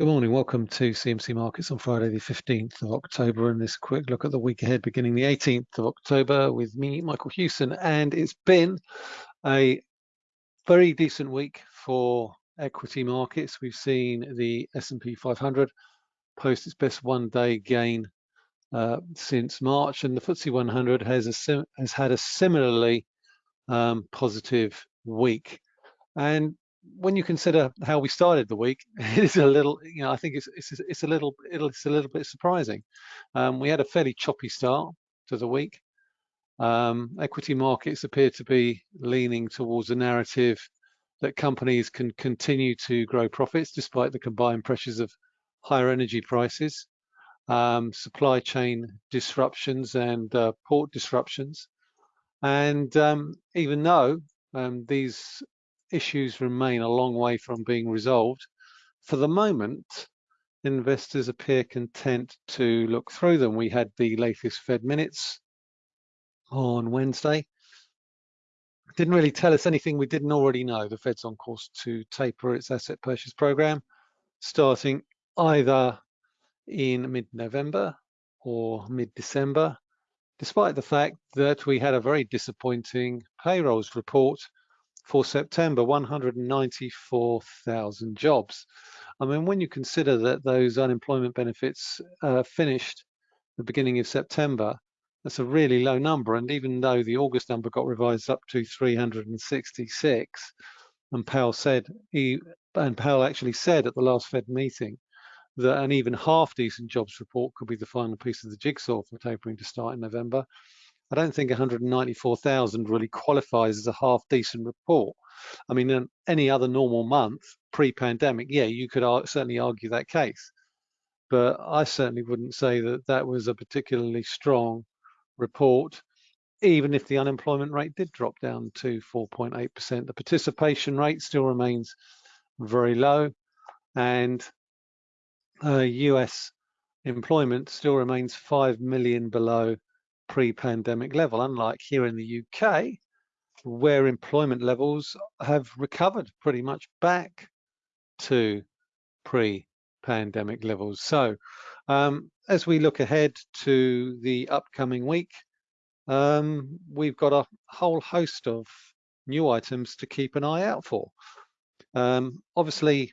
Good morning. Welcome to CMC Markets on Friday, the 15th of October, and this quick look at the week ahead beginning the 18th of October with me, Michael Hewson. And it's been a very decent week for equity markets. We've seen the S&P 500 post its best one-day gain uh, since March, and the FTSE 100 has, a has had a similarly um, positive week. And when you consider how we started the week, it is a little, you know, I think it's it's it's a little it's a little bit surprising. Um, we had a fairly choppy start to the week. Um, equity markets appear to be leaning towards a narrative that companies can continue to grow profits despite the combined pressures of higher energy prices, um, supply chain disruptions, and uh, port disruptions. And um, even though um, these issues remain a long way from being resolved. For the moment, investors appear content to look through them. We had the latest Fed minutes on Wednesday. Didn't really tell us anything we didn't already know. The Fed's on course to taper its asset purchase program, starting either in mid-November or mid-December, despite the fact that we had a very disappointing payrolls report for September, 194,000 jobs. I mean, when you consider that those unemployment benefits uh, finished the beginning of September, that's a really low number. And even though the August number got revised up to 366, and Powell said he and Powell actually said at the last Fed meeting that an even half decent jobs report could be the final piece of the jigsaw for tapering to start in November. I don't think 194,000 really qualifies as a half decent report. I mean, any other normal month pre-pandemic, yeah, you could certainly argue that case. But I certainly wouldn't say that that was a particularly strong report, even if the unemployment rate did drop down to 4.8%. The participation rate still remains very low, and uh, US employment still remains 5 million below pre-pandemic level, unlike here in the UK, where employment levels have recovered pretty much back to pre-pandemic levels. So um, as we look ahead to the upcoming week, um, we've got a whole host of new items to keep an eye out for. Um, obviously,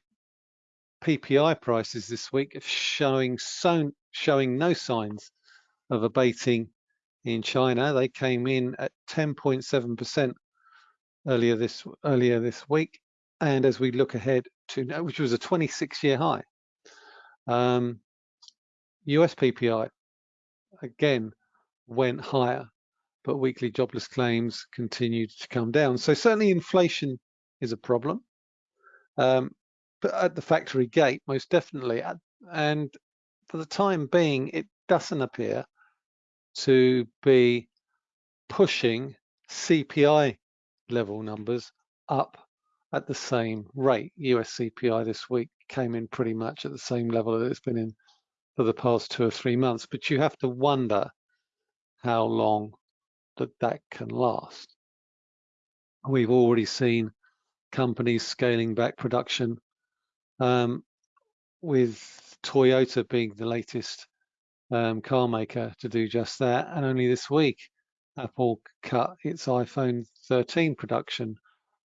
PPI prices this week are showing so, showing no signs of abating in China. They came in at 10.7% earlier this earlier this week, and as we look ahead to which was a 26-year high. Um, US PPI again went higher, but weekly jobless claims continued to come down. So certainly inflation is a problem. Um, but at the factory gate, most definitely. And for the time being, it doesn't appear to be pushing CPI level numbers up at the same rate. US CPI this week came in pretty much at the same level that it's been in for the past two or three months, but you have to wonder how long that that can last. We've already seen companies scaling back production um, with Toyota being the latest um, car maker to do just that. And only this week, Apple cut its iPhone 13 production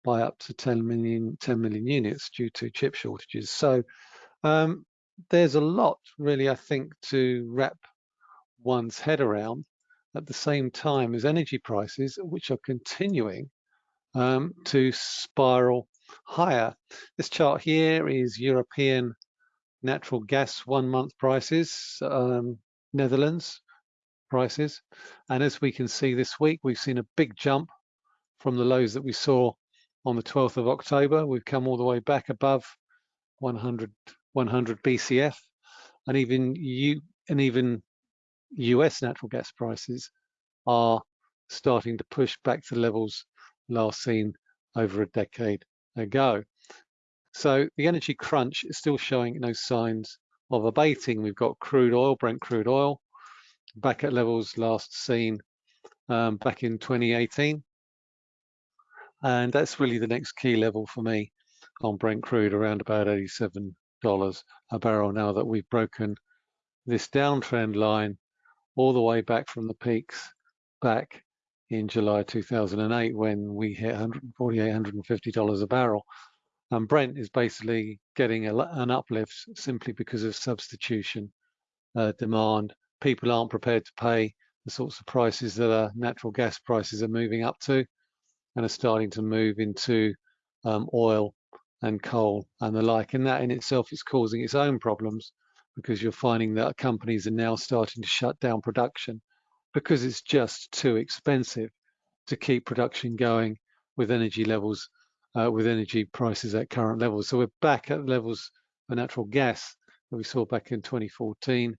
by up to 10 million, 10 million units due to chip shortages. So um, there's a lot really, I think, to wrap one's head around at the same time as energy prices, which are continuing um, to spiral higher. This chart here is European natural gas one month prices. Um, Netherlands prices. And as we can see this week, we've seen a big jump from the lows that we saw on the 12th of October. We've come all the way back above 100, 100 BCF, and even you and even US natural gas prices are starting to push back to levels last seen over a decade ago. So the energy crunch is still showing no signs of abating. We've got crude oil, Brent crude oil, back at levels last seen um, back in 2018. And that's really the next key level for me on Brent crude around about $87 a barrel now that we've broken this downtrend line all the way back from the peaks back in July 2008 when we hit 148, 150 dollars a barrel. And Brent is basically getting a, an uplift simply because of substitution uh, demand. People aren't prepared to pay the sorts of prices that our natural gas prices are moving up to and are starting to move into um, oil and coal and the like. And that in itself is causing its own problems because you're finding that companies are now starting to shut down production because it's just too expensive to keep production going with energy levels, uh, with energy prices at current levels. So we're back at levels for natural gas that we saw back in 2014.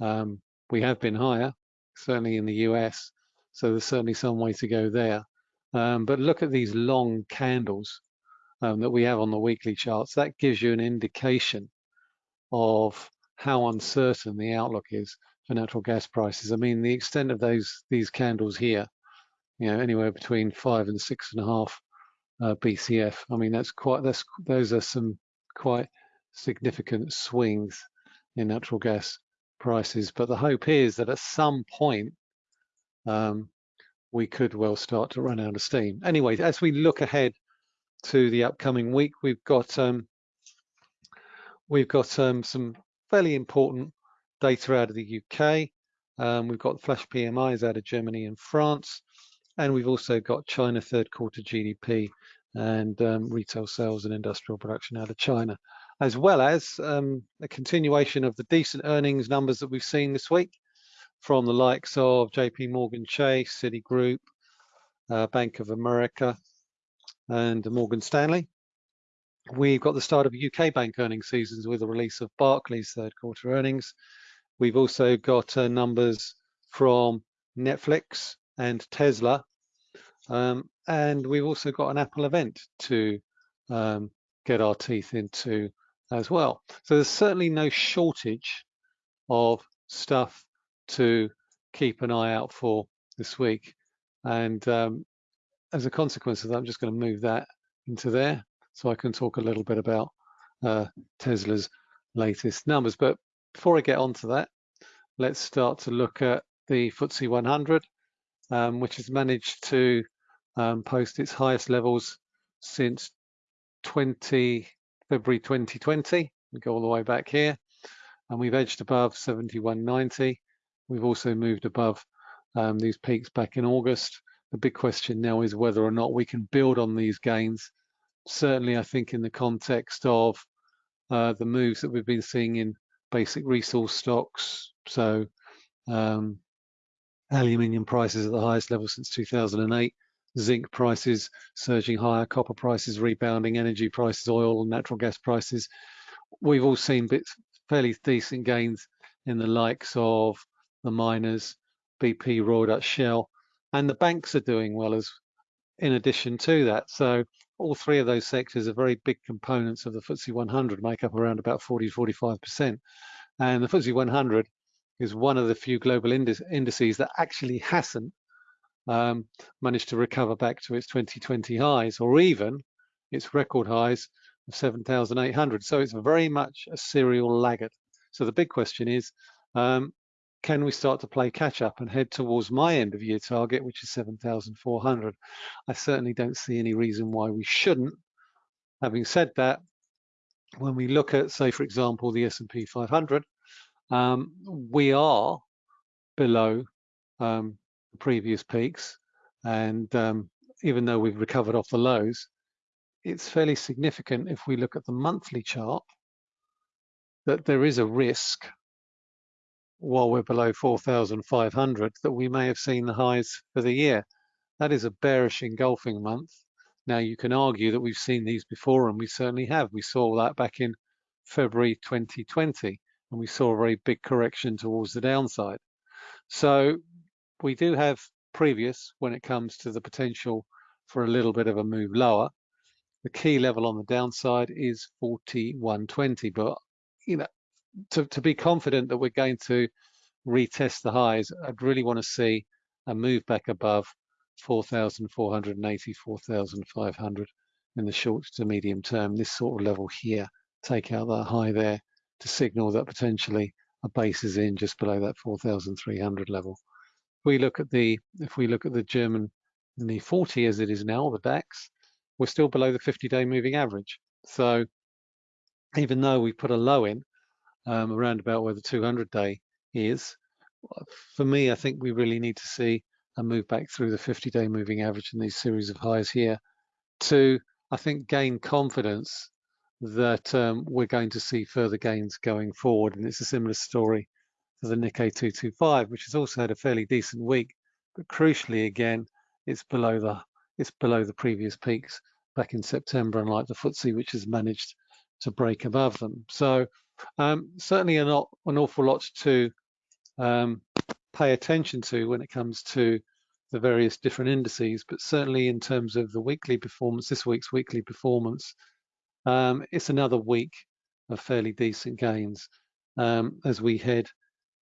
Um, we have been higher, certainly in the US. So there's certainly some way to go there. Um, but look at these long candles um, that we have on the weekly charts. That gives you an indication of how uncertain the outlook is for natural gas prices. I mean, the extent of those these candles here, you know, anywhere between five and six and a half uh, BCF. I mean, that's quite that's those are some quite significant swings in natural gas prices. But the hope is that at some point um, we could well start to run out of steam. Anyway, as we look ahead to the upcoming week, we've got um, we've got um, some fairly important data out of the UK. Um, we've got flash PMIs out of Germany and France, and we've also got China third quarter GDP and um, retail sales and industrial production out of China, as well as um, a continuation of the decent earnings numbers that we've seen this week from the likes of JP Morgan Chase, Citigroup, uh, Bank of America, and Morgan Stanley. We've got the start of UK bank earnings seasons with the release of Barclays third quarter earnings. We've also got uh, numbers from Netflix and Tesla. Um, and we've also got an Apple event to um, get our teeth into as well. So there's certainly no shortage of stuff to keep an eye out for this week. And um, as a consequence of that, I'm just going to move that into there so I can talk a little bit about uh, Tesla's latest numbers. But before I get onto that, let's start to look at the FTSE 100, um, which has managed to um, post its highest levels since 20 February 2020. We go all the way back here, and we've edged above 71.90. We've also moved above um, these peaks back in August. The big question now is whether or not we can build on these gains. Certainly, I think in the context of uh, the moves that we've been seeing in basic resource stocks, so um, aluminium prices at the highest level since 2008, zinc prices surging higher, copper prices rebounding, energy prices, oil and natural gas prices. We've all seen bits, fairly decent gains in the likes of the miners, BP, Royal Dutch Shell, and the banks are doing well as in addition to that. So all three of those sectors are very big components of the FTSE 100, make up around about 40 45%. And the FTSE 100 is one of the few global indices that actually hasn't um, managed to recover back to its 2020 highs or even its record highs of 7,800. So it's very much a serial laggard. So the big question is, um, can we start to play catch up and head towards my end of year target, which is 7,400? I certainly don't see any reason why we shouldn't. Having said that, when we look at, say, for example, the S&P 500, um, we are below um, previous peaks. And um, even though we've recovered off the lows, it's fairly significant if we look at the monthly chart that there is a risk while we're below 4,500 that we may have seen the highs for the year. That is a bearish engulfing month. Now you can argue that we've seen these before and we certainly have. We saw that back in February 2020 and we saw a very big correction towards the downside. So we do have previous when it comes to the potential for a little bit of a move lower. The key level on the downside is 4120, but you know, to, to be confident that we're going to retest the highs, I'd really want to see a move back above 4,480, 4,500 in the short to medium term, this sort of level here take out that high there to signal that potentially a base is in just below that 4,300 level. If We look at the if we look at the German the 40 as it is now, the DAX, we're still below the 50-day moving average. So even though we put a low in um, around about where the 200-day is, for me, I think we really need to see a move back through the 50-day moving average in these series of highs here to, I think, gain confidence that um, we're going to see further gains going forward. And it's a similar story to the Nikkei 225, which has also had a fairly decent week, but crucially, again, it's below the it's below the previous peaks back in September, unlike the FTSE, which has managed to break above them. So um, certainly an, an awful lot to um, pay attention to when it comes to the various different indices, but certainly in terms of the weekly performance, this week's weekly performance, um, it's another week of fairly decent gains um, as we head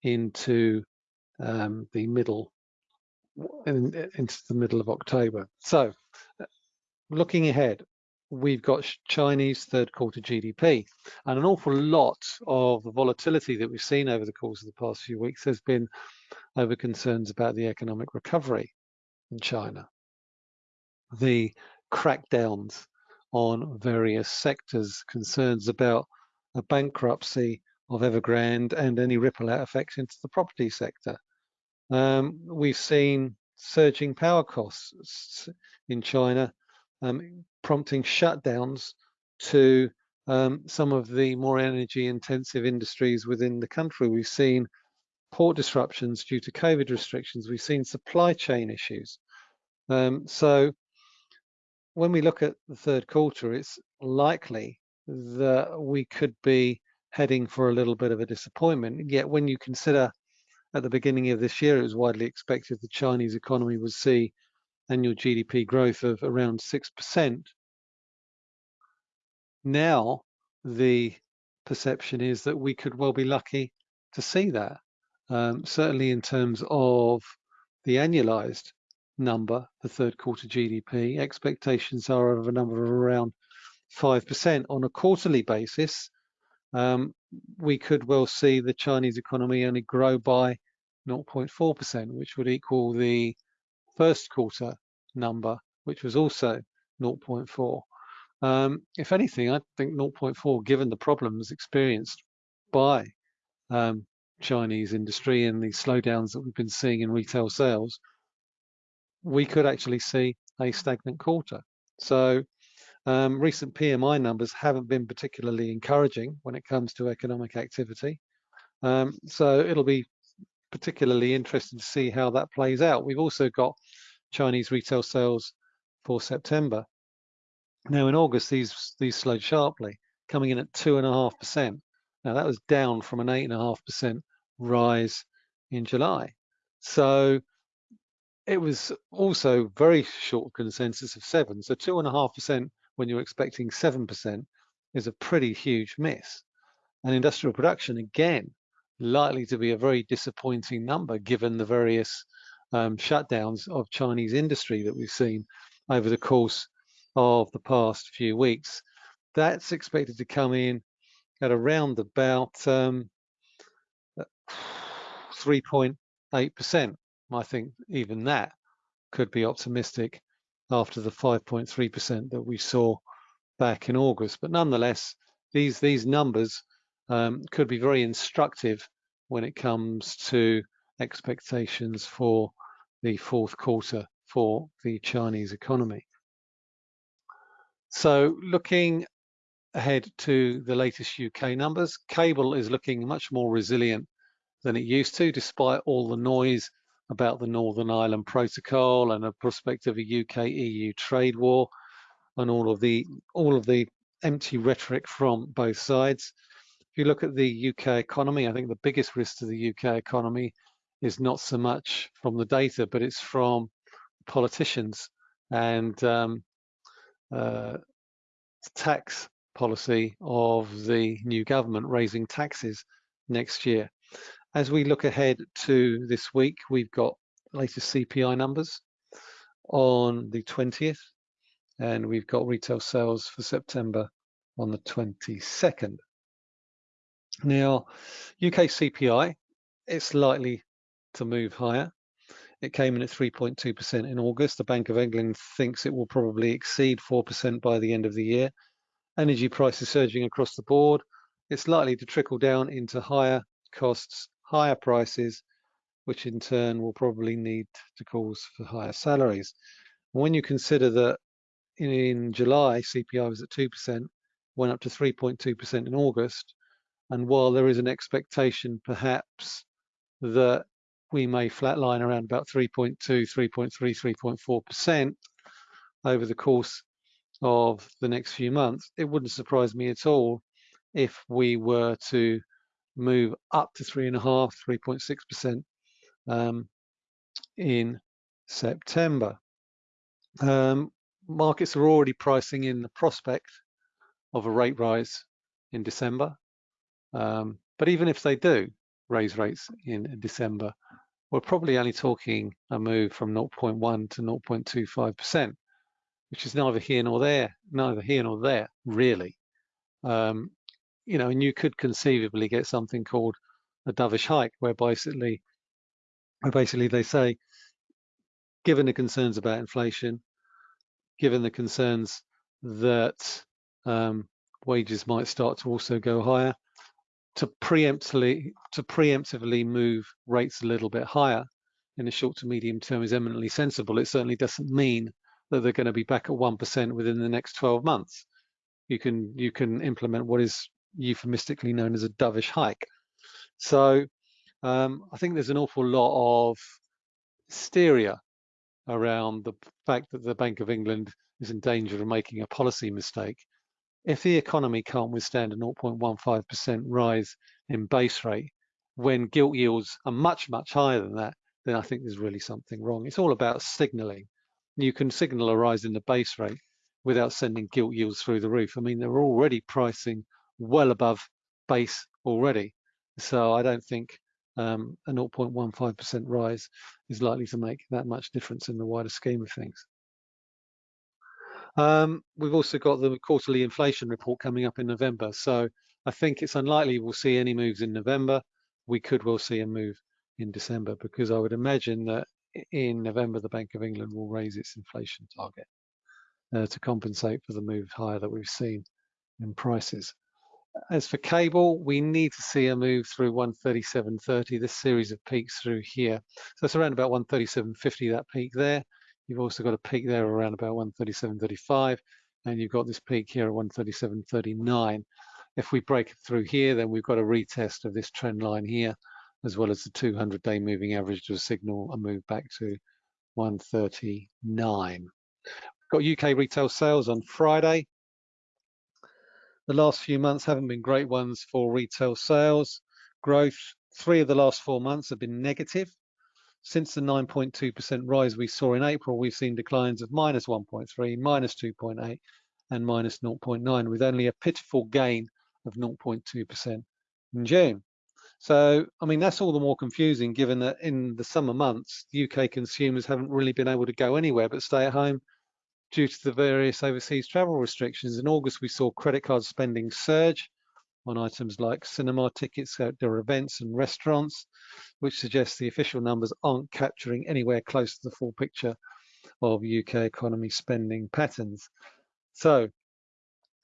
into um, the middle in, into the middle of October. So looking ahead, we've got Chinese third quarter GDP and an awful lot of the volatility that we've seen over the course of the past few weeks has been over concerns about the economic recovery in China. The crackdowns on various sectors, concerns about a bankruptcy of Evergrande and any ripple out effects into the property sector. Um, we've seen surging power costs in China, um, prompting shutdowns to um, some of the more energy intensive industries within the country. We've seen port disruptions due to COVID restrictions. We've seen supply chain issues. Um, so when we look at the third quarter, it's likely that we could be heading for a little bit of a disappointment. Yet when you consider at the beginning of this year, it was widely expected the Chinese economy would see annual GDP growth of around 6%. Now, the perception is that we could well be lucky to see that. Um, certainly in terms of the annualized number, the third quarter GDP, expectations are of a number of around 5% on a quarterly basis. Um, we could well see the Chinese economy only grow by 0.4%, which would equal the first quarter number, which was also 0.4. Um, if anything, I think 0.4, given the problems experienced by um, Chinese industry and the slowdowns that we've been seeing in retail sales, we could actually see a stagnant quarter. So um, recent PMI numbers haven't been particularly encouraging when it comes to economic activity. Um, so it'll be particularly interesting to see how that plays out. We've also got Chinese retail sales for September. Now in August, these these slowed sharply, coming in at two and a half percent. Now that was down from an eight and a half percent rise in July. So it was also very short consensus of seven. So two and a half percent when you're expecting seven percent is a pretty huge miss. And industrial production again likely to be a very disappointing number given the various um, shutdowns of Chinese industry that we've seen over the course of the past few weeks. That's expected to come in at around about 3.8%. I think even that could be optimistic after the 5.3% that we saw back in August. But nonetheless, these these numbers um, could be very instructive when it comes to expectations for the fourth quarter for the Chinese economy. So looking ahead to the latest UK numbers, cable is looking much more resilient than it used to, despite all the noise about the Northern Ireland Protocol and a prospect of a UK-EU trade war and all of the all of the empty rhetoric from both sides. If you look at the UK economy, I think the biggest risk to the UK economy is not so much from the data, but it's from politicians and um, uh, tax policy of the new government raising taxes next year. As we look ahead to this week, we've got latest CPI numbers on the 20th, and we've got retail sales for September on the 22nd. Now, UK CPI, it's likely to move higher. It came in at 3.2% in August. The Bank of England thinks it will probably exceed 4% by the end of the year. Energy prices surging across the board. It's likely to trickle down into higher costs, higher prices, which in turn will probably need to cause for higher salaries. When you consider that in July, CPI was at 2%, went up to 3.2% in August, and while there is an expectation perhaps that we may flatline around about 3.2, 3.3, 3.4% over the course of the next few months, it wouldn't surprise me at all if we were to move up to 3.5, 3.6% um, in September. Um, markets are already pricing in the prospect of a rate rise in December. Um, but even if they do raise rates in December, we're probably only talking a move from 0.1 to 0.25%, which is neither here nor there, neither here nor there, really. Um, you know, and you could conceivably get something called a dovish hike, where basically, where basically they say, given the concerns about inflation, given the concerns that um, wages might start to also go higher, to preemptively to preemptively move rates a little bit higher in the short to medium term is eminently sensible. It certainly doesn't mean that they're going to be back at one percent within the next 12 months. You can you can implement what is euphemistically known as a dovish hike. So um, I think there's an awful lot of hysteria around the fact that the Bank of England is in danger of making a policy mistake if the economy can't withstand a 0.15% rise in base rate, when gilt yields are much, much higher than that, then I think there's really something wrong. It's all about signaling. You can signal a rise in the base rate without sending gilt yields through the roof. I mean, they're already pricing well above base already. So I don't think um, a 0.15% rise is likely to make that much difference in the wider scheme of things. Um, we've also got the quarterly inflation report coming up in November. So I think it's unlikely we'll see any moves in November. We could well see a move in December because I would imagine that in November, the Bank of England will raise its inflation target uh, to compensate for the move higher that we've seen in prices. As for cable, we need to see a move through 137.30, this series of peaks through here. So it's around about 137.50, that peak there. You've also got a peak there around about 137.35, and you've got this peak here at 137.39. If we break through here, then we've got a retest of this trend line here, as well as the 200-day moving average to signal a move back to 139. We've got UK retail sales on Friday. The last few months haven't been great ones for retail sales. Growth, three of the last four months have been negative. Since the 9.2% rise we saw in April, we've seen declines of minus 1.3, minus 2.8, and minus 0.9, with only a pitiful gain of 0.2% in June. So, I mean, that's all the more confusing given that in the summer months, UK consumers haven't really been able to go anywhere but stay at home due to the various overseas travel restrictions. In August, we saw credit card spending surge on items like cinema tickets, uh, outdoor events and restaurants, which suggests the official numbers aren't capturing anywhere close to the full picture of UK economy spending patterns. So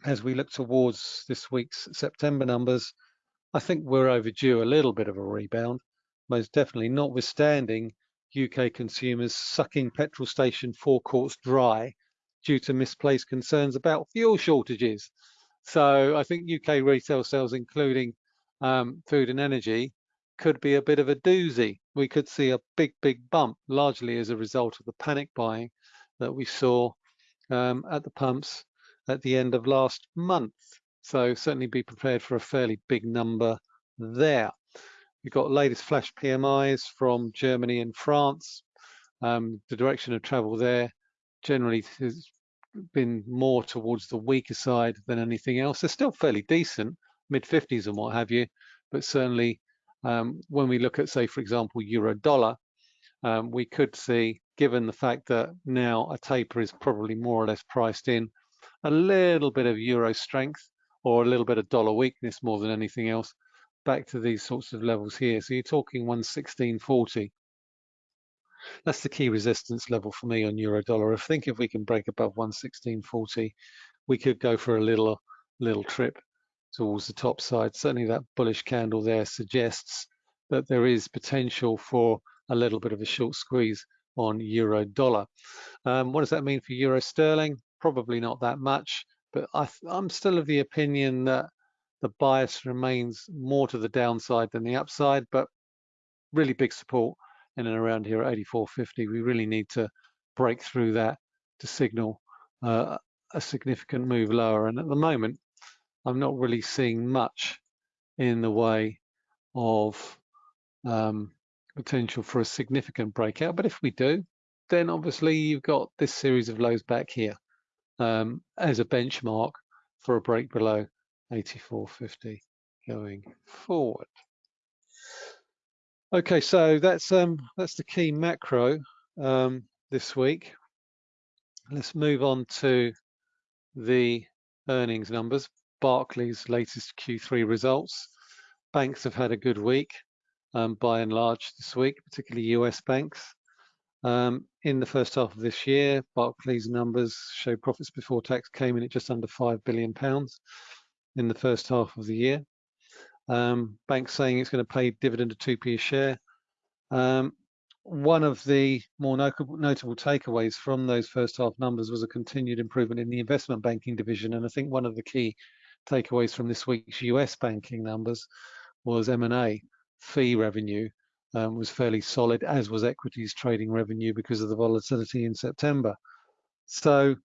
as we look towards this week's September numbers, I think we're overdue a little bit of a rebound, most definitely notwithstanding UK consumers sucking petrol station forecourts dry due to misplaced concerns about fuel shortages. So I think UK retail sales, including um, food and energy, could be a bit of a doozy. We could see a big, big bump, largely as a result of the panic buying that we saw um, at the pumps at the end of last month. So certainly be prepared for a fairly big number there. We've got latest flash PMIs from Germany and France. Um, the direction of travel there generally is been more towards the weaker side than anything else. They're still fairly decent, mid 50s and what have you, but certainly um, when we look at, say, for example, euro dollar, um, we could see, given the fact that now a taper is probably more or less priced in, a little bit of euro strength or a little bit of dollar weakness more than anything else back to these sorts of levels here. So you're talking 116.40. That's the key resistance level for me on euro dollar. I think if we can break above 116.40, we could go for a little little trip towards the top side. Certainly that bullish candle there suggests that there is potential for a little bit of a short squeeze on euro dollar. Um, what does that mean for euro sterling? Probably not that much, but I am still of the opinion that the bias remains more to the downside than the upside, but really big support in and around here at 84.50. We really need to break through that to signal uh, a significant move lower. And at the moment, I'm not really seeing much in the way of um, potential for a significant breakout. But if we do, then obviously you've got this series of lows back here um, as a benchmark for a break below 84.50 going forward. Okay, so that's um, that's the key macro um, this week. Let's move on to the earnings numbers. Barclays' latest Q3 results. Banks have had a good week um, by and large this week, particularly US banks. Um, in the first half of this year, Barclays numbers show profits before tax came in at just under five billion pounds in the first half of the year. Um, bank saying it's going to pay dividend of 2p a share. Um, one of the more notable, takeaways from those first half numbers was a continued improvement in the investment banking division. And I think one of the key takeaways from this week's US banking numbers was M&A fee revenue um, was fairly solid, as was equities trading revenue because of the volatility in September. So,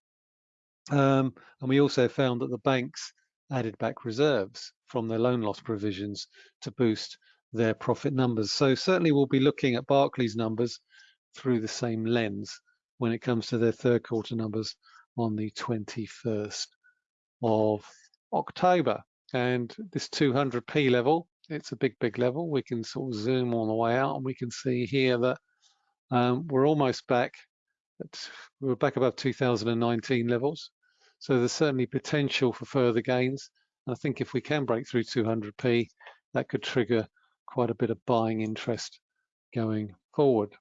um, and we also found that the banks added back reserves from their loan loss provisions to boost their profit numbers. So certainly we'll be looking at Barclays numbers through the same lens when it comes to their third quarter numbers on the 21st of October. And this 200p level, it's a big, big level. We can sort of zoom all the way out and we can see here that um, we're almost back. At, we're back above 2019 levels. So there's certainly potential for further gains. And I think if we can break through 200p, that could trigger quite a bit of buying interest going forward.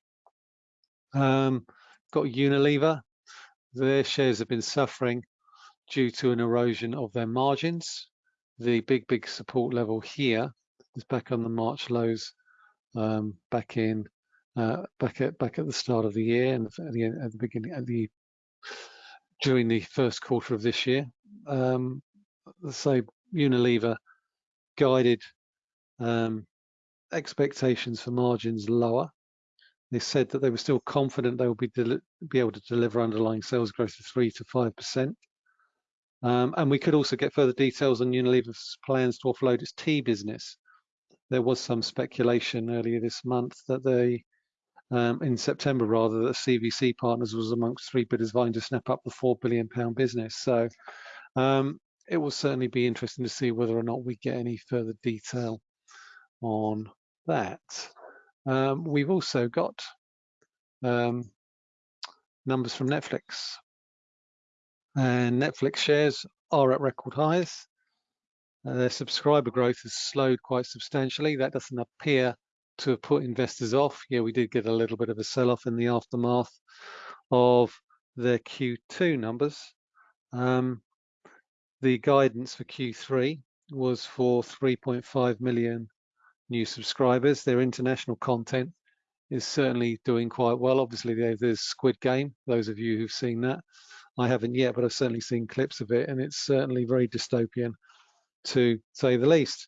Um, got Unilever. Their shares have been suffering due to an erosion of their margins. The big, big support level here is back on the March lows um, back in uh, back at back at the start of the year and at the, at the beginning at the during the first quarter of this year. Um, so Unilever guided um, expectations for margins lower. They said that they were still confident they will be be able to deliver underlying sales growth of three to five percent. Um, and we could also get further details on Unilever's plans to offload its tea business. There was some speculation earlier this month that they, um, in September rather, that CVC Partners was amongst three bidders vying to snap up the four billion pound business. So um, it will certainly be interesting to see whether or not we get any further detail on that. Um, we've also got um, numbers from Netflix. And Netflix shares are at record highs. Uh, their subscriber growth has slowed quite substantially. That doesn't appear to put investors off. Yeah, we did get a little bit of a sell-off in the aftermath of their Q2 numbers. Um, the guidance for Q3 was for 3.5 million new subscribers. Their international content is certainly doing quite well. Obviously, there's Squid Game, those of you who've seen that. I haven't yet, but I've certainly seen clips of it, and it's certainly very dystopian, to say the least.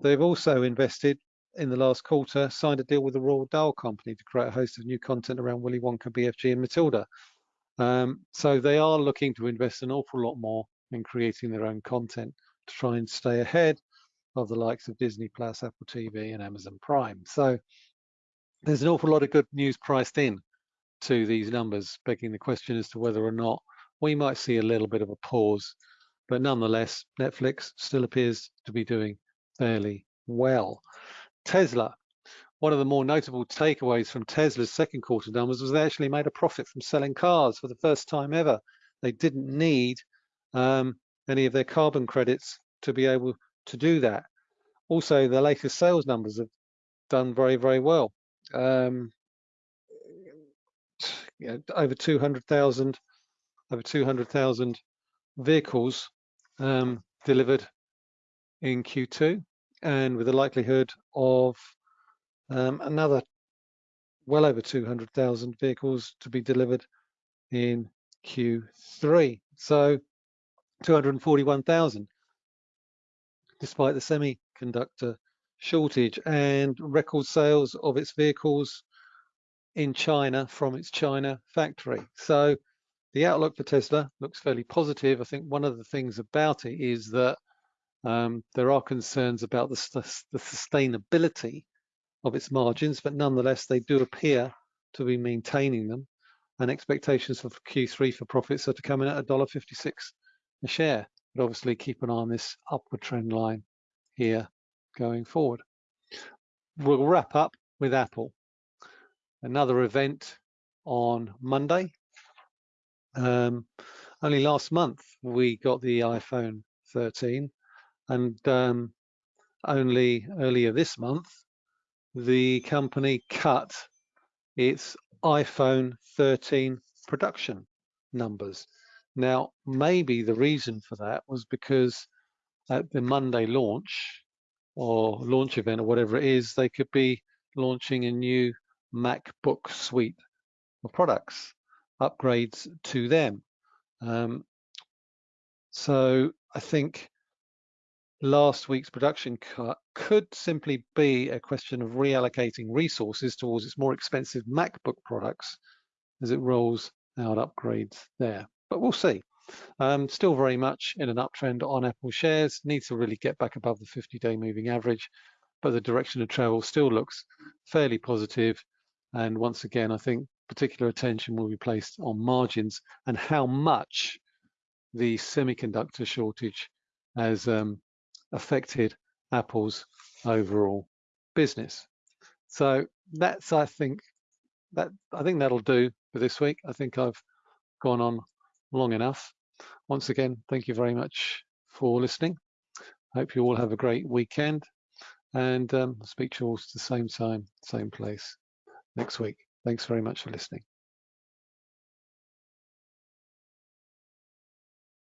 They've also invested in the last quarter, signed a deal with the Roald Dahl Company to create a host of new content around Willy Wonka, BFG, and Matilda. Um, so they are looking to invest an awful lot more in creating their own content to try and stay ahead of the likes of Disney Plus, Apple TV, and Amazon Prime. So there's an awful lot of good news priced in to these numbers, begging the question as to whether or not we might see a little bit of a pause. But nonetheless, Netflix still appears to be doing fairly well. Tesla, one of the more notable takeaways from Tesla's second quarter numbers was they actually made a profit from selling cars for the first time ever. They didn't need um, any of their carbon credits to be able to do that. Also, the latest sales numbers have done very, very well. Um, you know, over 200,000, over 200,000 vehicles um, delivered in Q2, and with the likelihood of um, another well over 200,000 vehicles to be delivered in Q3. So 241,000, despite the semiconductor shortage and record sales of its vehicles in China from its China factory. So the outlook for Tesla looks fairly positive. I think one of the things about it is that um, there are concerns about the, the sustainability of its margins, but nonetheless, they do appear to be maintaining them. And expectations for Q3 for profits are to come in at $1.56 a share. But obviously, keep an eye on this upward trend line here going forward. We'll wrap up with Apple. Another event on Monday. Um, only last month we got the iPhone 13, and um, only earlier this month the company cut its iPhone 13 production numbers. Now, maybe the reason for that was because at the Monday launch or launch event or whatever it is, they could be launching a new MacBook suite of products, upgrades to them. Um, so I think last week's production cut could simply be a question of reallocating resources towards its more expensive MacBook products as it rolls out upgrades there. But we'll see. Um, still very much in an uptrend on Apple shares, needs to really get back above the 50-day moving average, but the direction of travel still looks fairly positive. And once again, I think particular attention will be placed on margins and how much the semiconductor shortage has um, affected Apple's overall business. So that's, I think, that I think that'll do for this week. I think I've gone on long enough. Once again, thank you very much for listening. Hope you all have a great weekend and um, speak to you all at the same time, same place next week. Thanks very much for listening.